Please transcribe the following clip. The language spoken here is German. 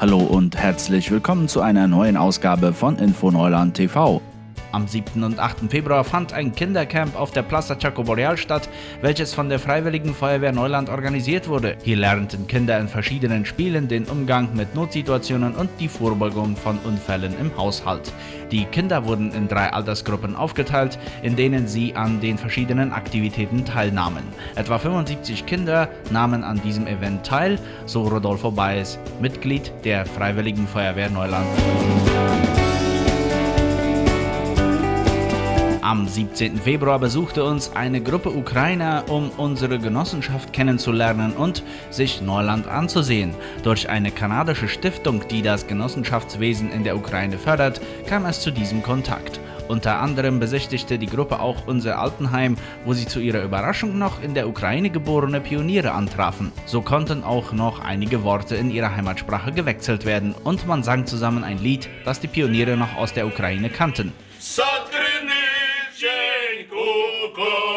Hallo und herzlich willkommen zu einer neuen Ausgabe von Info Neuland TV. Am 7. und 8. Februar fand ein Kindercamp auf der Plaza Chaco Boreal statt, welches von der Freiwilligen Feuerwehr Neuland organisiert wurde. Hier lernten Kinder in verschiedenen Spielen den Umgang mit Notsituationen und die Vorbeugung von Unfällen im Haushalt. Die Kinder wurden in drei Altersgruppen aufgeteilt, in denen sie an den verschiedenen Aktivitäten teilnahmen. Etwa 75 Kinder nahmen an diesem Event teil, so Rodolfo Baez, Mitglied der Freiwilligen Feuerwehr Neuland. Am 17. Februar besuchte uns eine Gruppe Ukrainer, um unsere Genossenschaft kennenzulernen und sich Neuland anzusehen. Durch eine kanadische Stiftung, die das Genossenschaftswesen in der Ukraine fördert, kam es zu diesem Kontakt. Unter anderem besichtigte die Gruppe auch unser Altenheim, wo sie zu ihrer Überraschung noch in der Ukraine geborene Pioniere antrafen. So konnten auch noch einige Worte in ihrer Heimatsprache gewechselt werden und man sang zusammen ein Lied, das die Pioniere noch aus der Ukraine kannten. Son Go!